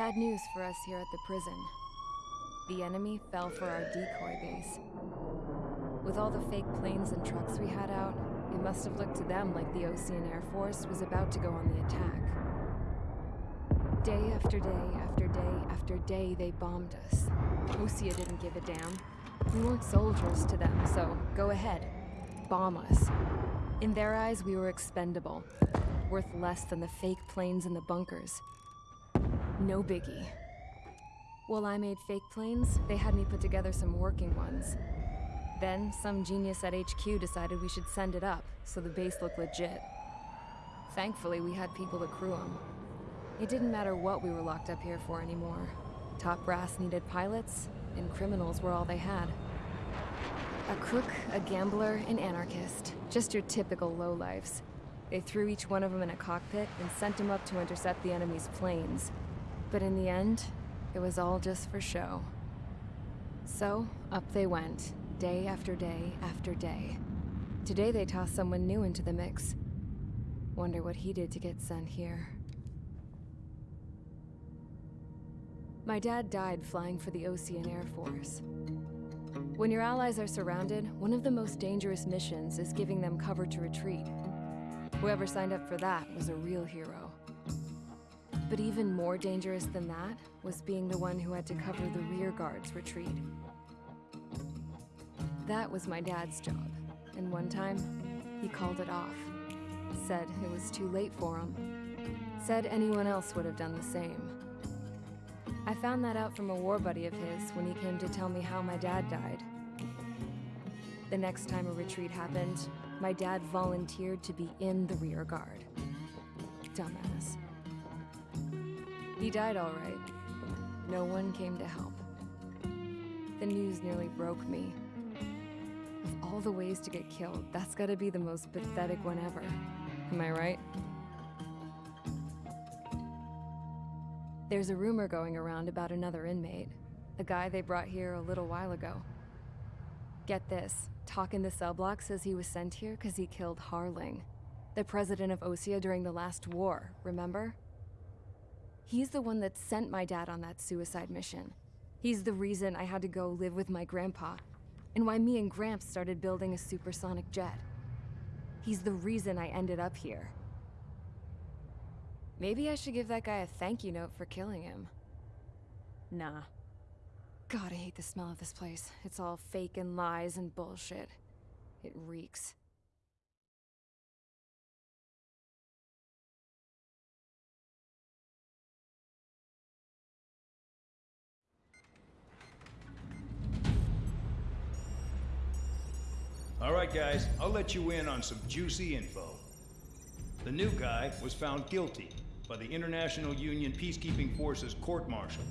Bad news for us here at the prison. The enemy fell for our decoy base. With all the fake planes and trucks we had out, it must have looked to them like the Osean Air Force was about to go on the attack. Day after day after day after day, they bombed us. Osea didn't give a damn. We weren't soldiers to them, so go ahead. Bomb us. In their eyes, we were expendable. Worth less than the fake planes in the bunkers. No biggie. While I made fake planes, they had me put together some working ones. Then, some genius at HQ decided we should send it up, so the base looked legit. Thankfully, we had people to crew them. It didn't matter what we were locked up here for anymore. Top brass needed pilots, and criminals were all they had. A crook, a gambler, an anarchist. Just your typical lowlifes. They threw each one of them in a cockpit and sent them up to intercept the enemy's planes. But in the end, it was all just for show. So, up they went, day after day after day. Today they tossed someone new into the mix. Wonder what he did to get sent here. My dad died flying for the Osean Air Force. When your allies are surrounded, one of the most dangerous missions is giving them cover to retreat. Whoever signed up for that was a real hero. But even more dangerous than that was being the one who had to cover the rear guard's retreat. That was my dad's job, and one time, he called it off. Said it was too late for him. Said anyone else would have done the same. I found that out from a war buddy of his when he came to tell me how my dad died. The next time a retreat happened, my dad volunteered to be in the rear guard. Dumbass. He died all right. No one came to help. The news nearly broke me. Of all the ways to get killed, that's gotta be the most pathetic one ever. Am I right? There's a rumor going around about another inmate. A guy they brought here a little while ago. Get this, Talk in the cell block says he was sent here because he killed Harling, the president of Osea during the last war, remember? He's the one that sent my dad on that suicide mission. He's the reason I had to go live with my grandpa, and why me and Gramps started building a supersonic jet. He's the reason I ended up here. Maybe I should give that guy a thank you note for killing him. Nah. God, I hate the smell of this place. It's all fake and lies and bullshit. It reeks. All right, guys, I'll let you in on some juicy info. The new guy was found guilty by the International Union Peacekeeping Forces court-martial.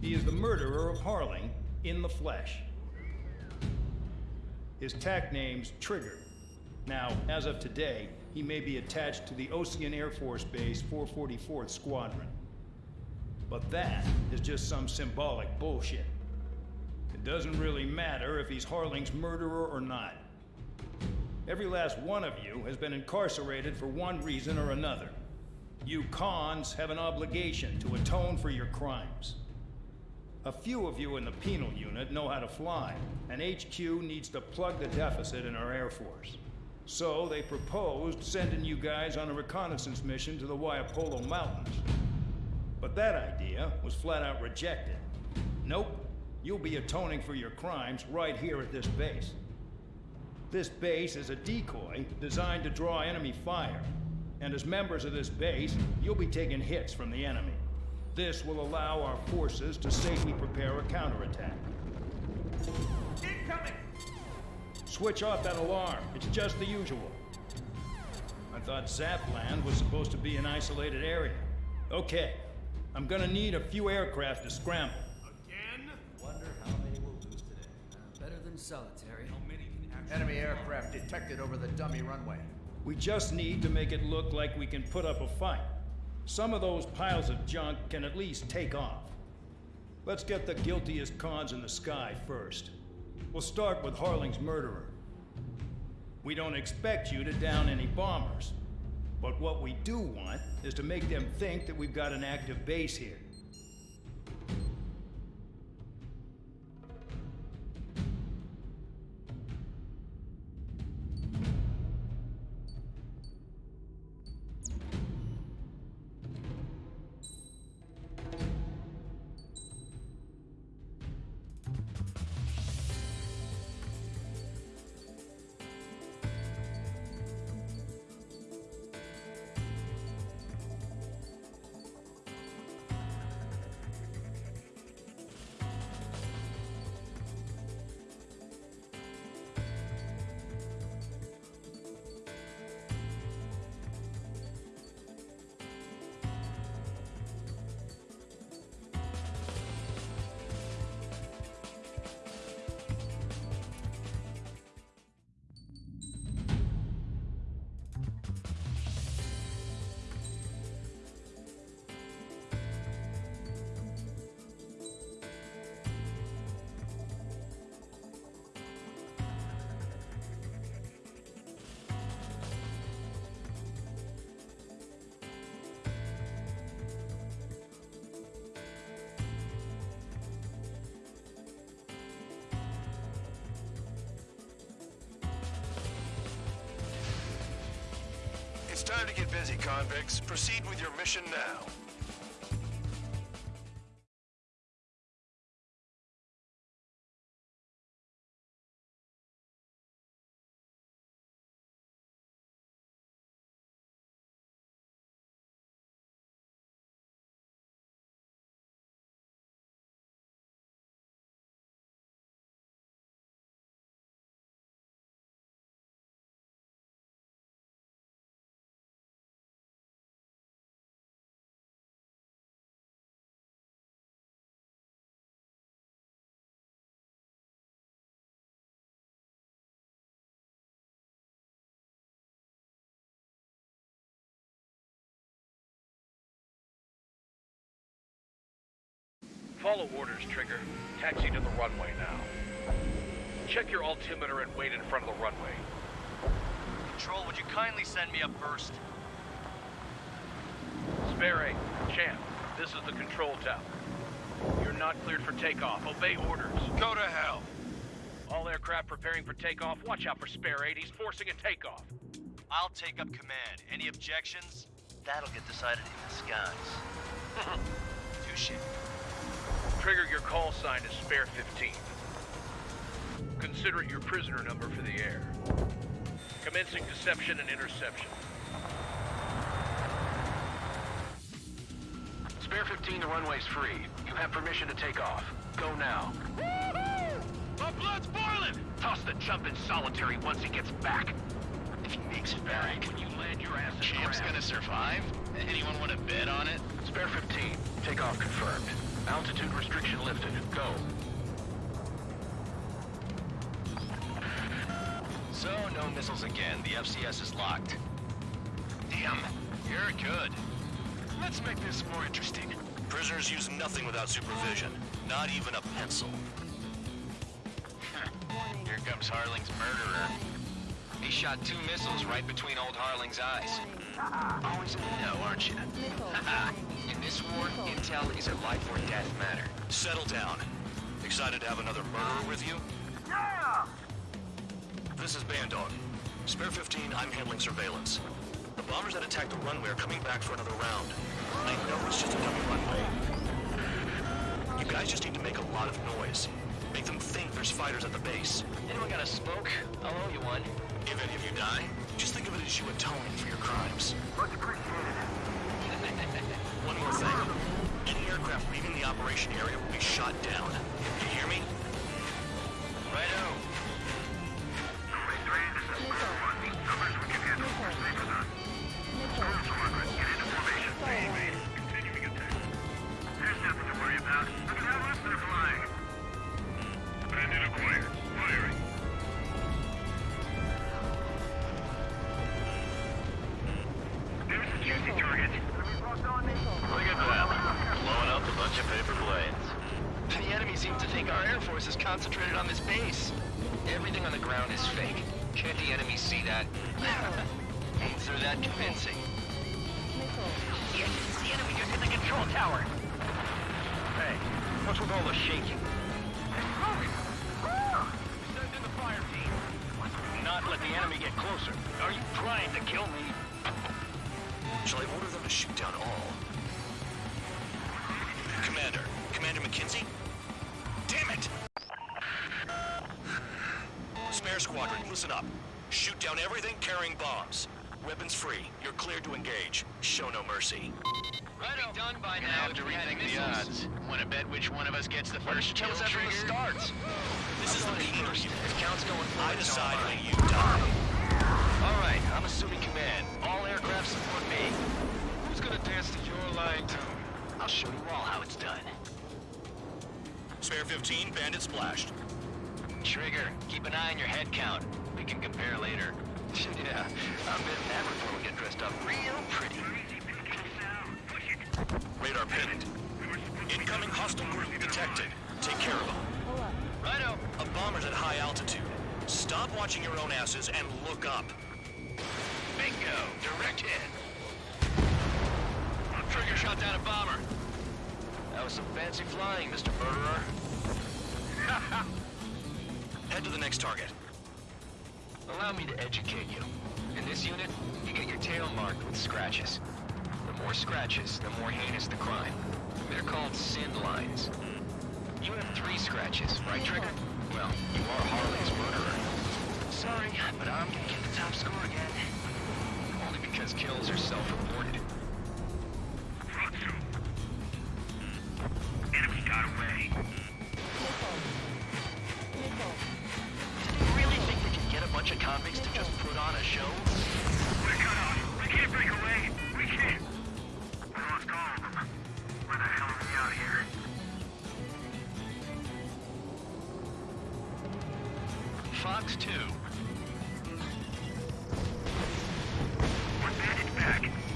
He is the murderer of Harling in the flesh. His tack name's Trigger. Now, as of today, he may be attached to the Osean Air Force Base 444th Squadron. But that is just some symbolic bullshit. Doesn't really matter if he's Harling's murderer or not. Every last one of you has been incarcerated for one reason or another. You cons have an obligation to atone for your crimes. A few of you in the penal unit know how to fly, and HQ needs to plug the deficit in our Air Force. So they proposed sending you guys on a reconnaissance mission to the Waiapolo Mountains. But that idea was flat out rejected. Nope, you'll be atoning for your crimes right here at this base. This base is a decoy designed to draw enemy fire. And as members of this base, you'll be taking hits from the enemy. This will allow our forces to safely prepare a counterattack. Incoming! Switch off that alarm. It's just the usual. I thought Zapland was supposed to be an isolated area. Okay. I'm gonna need a few aircraft to scramble. Solitary. How many can actually... Enemy aircraft detected over the dummy runway. We just need to make it look like we can put up a fight. Some of those piles of junk can at least take off. Let's get the guiltiest cons in the sky first. We'll start with Harling's murderer. We don't expect you to down any bombers. But what we do want is to make them think that we've got an active base here. To get busy, convicts. Proceed with your mission now. Follow orders, Trigger. Taxi to the runway now. Check your altimeter and wait in front of the runway. Control, would you kindly send me up first? Spare eight. Champ, this is the control tower. You're not cleared for takeoff. Obey orders. Go to hell. All aircraft preparing for takeoff. Watch out for Spare 8. He's forcing a takeoff. I'll take up command. Any objections? That'll get decided in the skies. Touche. Trigger, your call sign is Spare 15. Consider it your prisoner number for the air. Commencing deception and interception. Spare 15, the runway's free. You have permission to take off. Go now. My blood's boiling! Toss the chump in solitary once he gets back. If he makes it back, when you land your ass in Champ's gonna survive? Anyone want to bet on it? Spare 15, takeoff confirmed. Altitude restriction lifted. Go. So, no missiles again. The FCS is locked. Damn, you're good. Let's make this more interesting. Prisoners use nothing without supervision. Not even a pencil. Here comes Harling's murderer. He shot two missiles right between old Harling's eyes. Always in the know, aren't you? in this war, intel is a life or death matter. Settle down. Excited to have another murderer with you? Yeah! This is Bandog. Spare 15, I'm handling surveillance. The bombers that attacked the runway are coming back for another round. I know it's just a dummy runway. You guys just need to make a lot of noise. Make them think there's fighters at the base. Anyone got a smoke? I'll owe you one. If any of you die, just think of it as you atoning for your crimes. Much appreciated. one more thing. Any aircraft leaving the operation area will be shot down. To think our Air Force is concentrated on this base. Everything on the ground is fake. Can't the enemy see that? Ain't so that convincing. Shit, the enemy just hit the control tower. Hey, what's with all the shaking? Send in the fire team. Not let the enemy get closer. Are you trying to kill me? Shall I order them to shoot down all? Commander. Commander McKinsey? Listen up. Shoot down everything carrying bombs. Weapons free. You're cleared to engage. Show no mercy. Right done by now to rethink the odds. Want to bet which one of us gets the first kill us after the trigger? starts. This is the Peters. If count's going I forward, decide when you die. All right, I'm assuming command. All aircraft support me. Who's gonna dance to your line tune? I'll show you all how it's done. Spare 15, bandit splashed. Trigger, keep an eye on your head count. We can compare later. yeah, I'm betting that before we get dressed up real pretty. Radar pinned. Incoming hostile group detected. Take care of them. Righto. A bomber's at high altitude. Stop watching your own asses and look up. Bingo. Direct hit. Trigger shot down a bomber. That was some fancy flying, Mr. Murderer. Head to the next target. Allow me to educate you. In this unit, you get your tail marked with scratches. The more scratches, the more heinous the crime. They're called sin lines. You have three scratches, right, Trigger? Well, you are Harling's murderer. Sorry, but I'm gonna get the top score again. Only because kills are self-reported. Bandit back.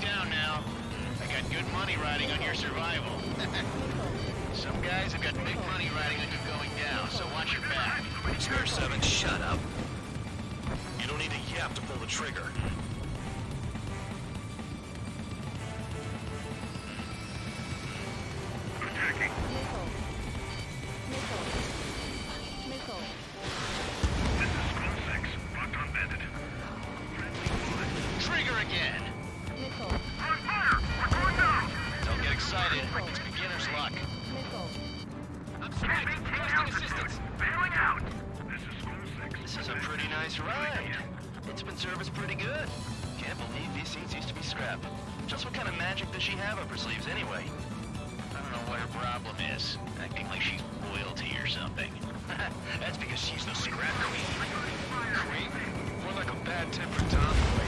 Down now. I got good money riding on your survival. Some guys have got big money riding on you going down, so watch your back. Spare 7, shut up. You don't need a yap to pull the trigger. Is a pretty nice ride. It's been serviced pretty good. Can't believe these seats used to be scrap. Just what kind of magic does she have up her sleeves anyway? I don't know what her problem is. Acting like she's royalty or something. That's because she's the scrap queen. Queen? More like a bad-tempered tomboy.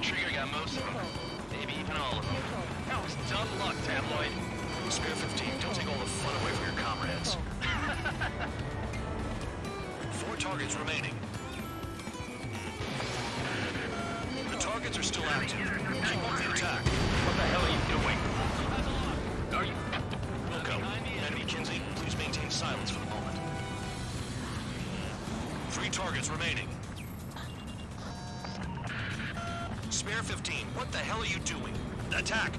Trigger got most of them. Maybe even all of them. That was dumb luck, Tabloid. Spare 15, don't take all the fun away from your comrades. Targets remaining. The targets are still active. Keep up the attack. What the hell are you doing? Are you... Wilco, Enemy Kinsey, please maintain silence for the moment. Three targets remaining. Spare 15, what the hell are you doing? Attack!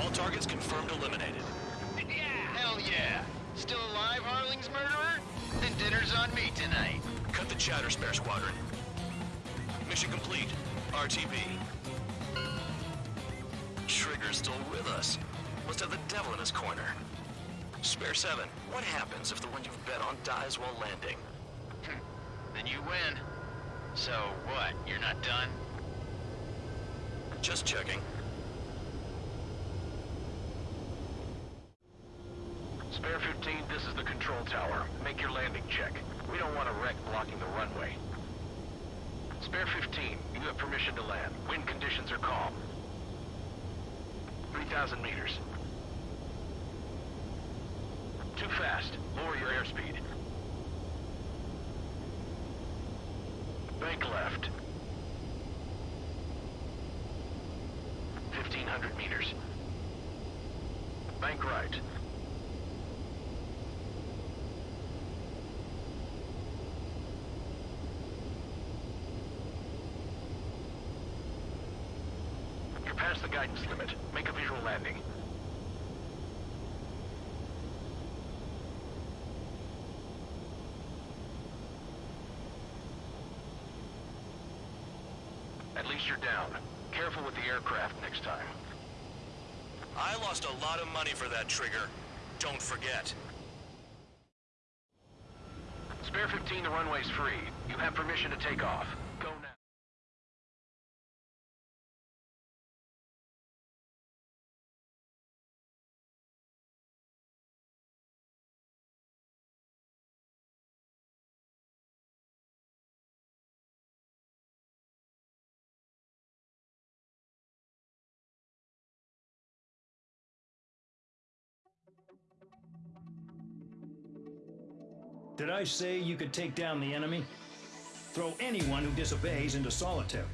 All targets confirmed eliminated. Yeah, hell yeah. Still alive, Harling's murderer? Then dinner's on me tonight. Cut the chatter, Spare Squadron. Mission complete. RTB. Trigger's still with us. Must have the devil in his corner. Spare 7, what happens if the one you've bet on dies while landing? Hmm, then you win. So what, you're not done? Just checking. Spare 15, this is the control tower. Make your landing check. We don't want a wreck blocking the runway. Spare 15, you have permission to land. Wind conditions are calm. 3,000 meters. Too fast. Lower your airspeed. Bank left. 1,500 meters. Bank right. You're past the guidance limit. Make a visual landing. At least you're down. Careful with the aircraft next time. I lost a lot of money for that trigger. Don't forget. Spare 15, the runway's free. You have permission to take off. Did I say you could take down the enemy? Throw anyone who disobeys into solitary.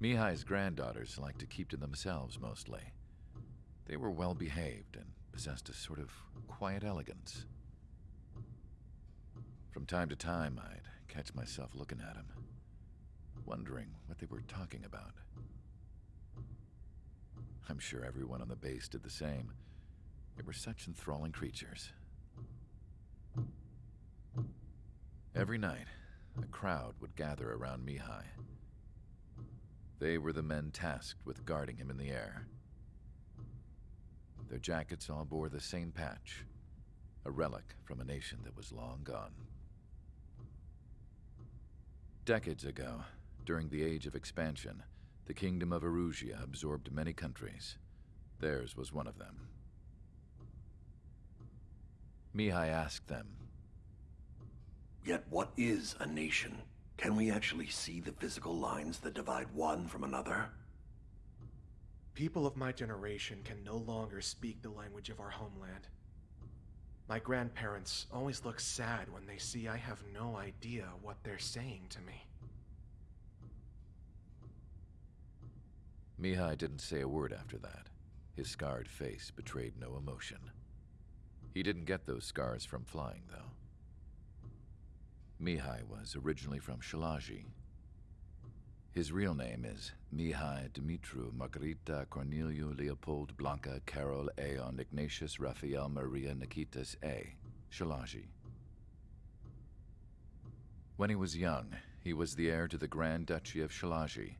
Mihaly's granddaughters liked to keep to themselves mostly. They were well behaved and possessed a sort of quiet elegance. From time to time, I'd catch myself looking at them, wondering what they were talking about. I'm sure everyone on the base did the same. They were such enthralling creatures. Every night, a crowd would gather around Mihaly. They were the men tasked with guarding him in the air. Their jackets all bore the same patch, a relic from a nation that was long gone. Decades ago, during the Age of Expansion, the Kingdom of Erusia absorbed many countries. Theirs was one of them. Mihaly asked them, Yet what is a nation? Can we actually see the physical lines that divide one from another? People of my generation can no longer speak the language of our homeland. My grandparents always look sad when they see I have no idea what they're saying to me. Mihaly didn't say a word after that. His scarred face betrayed no emotion. He didn't get those scars from flying, though. Mihaly was originally from Shilage. His real name is Mihaly Dumitru Margareta Corneliu Leopold Blanca Carol Aeon Ignatius Raphael Maria Niketas A. Shilage. When he was young, he was the heir to the Grand Duchy of Shilage.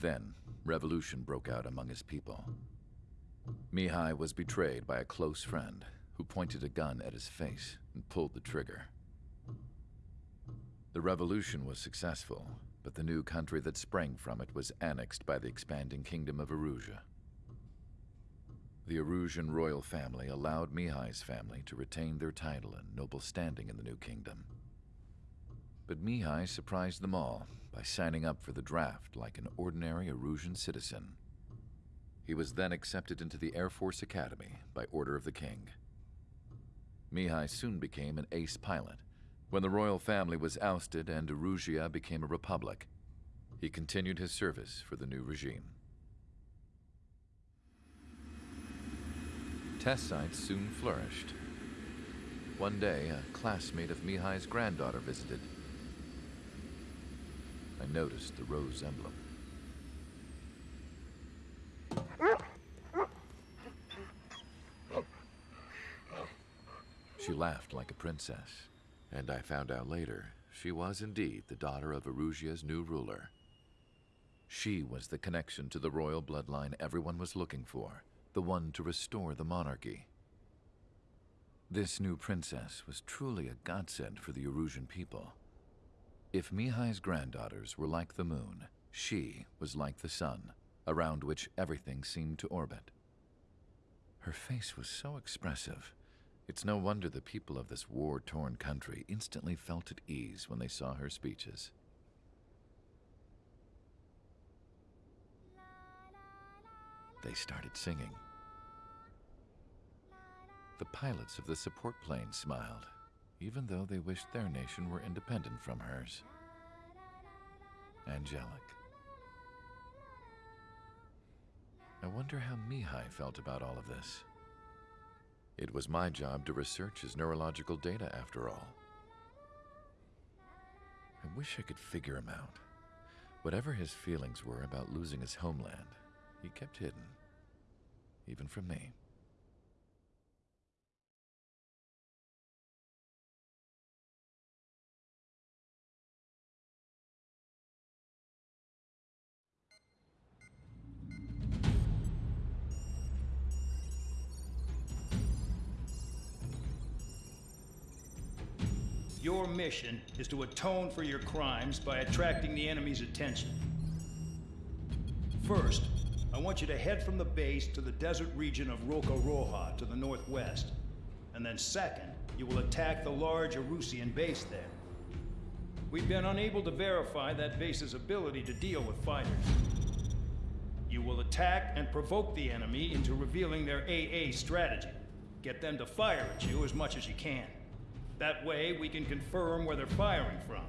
Then, revolution broke out among his people. Mihaly was betrayed by a close friend who pointed a gun at his face and pulled the trigger. The revolution was successful, but the new country that sprang from it was annexed by the expanding kingdom of Erusia. The Erusian royal family allowed Mihaly's family to retain their title and noble standing in the new kingdom. But Mihaly surprised them all by signing up for the draft like an ordinary Erusian citizen. He was then accepted into the Air Force Academy by order of the king. Mihaly soon became an ace pilot when the royal family was ousted and Erusia became a republic, he continued his service for the new regime. Test sites soon flourished. One day, a classmate of Mihaly's granddaughter visited. I noticed the rose emblem. She laughed like a princess. And I found out later, she was indeed the daughter of Erusia's new ruler. She was the connection to the royal bloodline everyone was looking for, the one to restore the monarchy. This new princess was truly a godsend for the Erusian people. If Mihaly's granddaughters were like the moon, she was like the sun, around which everything seemed to orbit. Her face was so expressive, it's no wonder the people of this war-torn country instantly felt at ease when they saw her speeches. They started singing. The pilots of the support plane smiled, even though they wished their nation were independent from hers. Angelic. I wonder how Mihaly felt about all of this. It was my job to research his neurological data after all. I wish I could figure him out. Whatever his feelings were about losing his homeland, he kept hidden. Even from me. Your mission is to atone for your crimes by attracting the enemy's attention. First, I want you to head from the base to the desert region of Roca Roja to the northwest. And then second, you will attack the large Erusian base there. We've been unable to verify that base's ability to deal with fighters. You will attack and provoke the enemy into revealing their AA strategy. Get them to fire at you as much as you can. That way, we can confirm where they're firing from.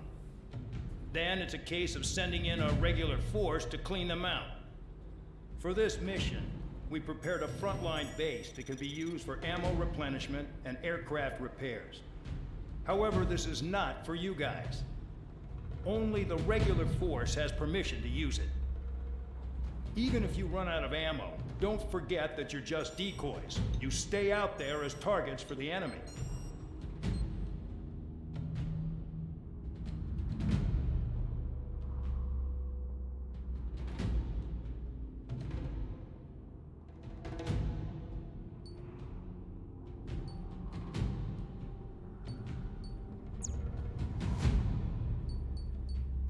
Then it's a case of sending in a regular force to clean them out. For this mission, we prepared a frontline base that can be used for ammo replenishment and aircraft repairs. However, this is not for you guys. Only the regular force has permission to use it. Even if you run out of ammo, don't forget that you're just decoys. You stay out there as targets for the enemy.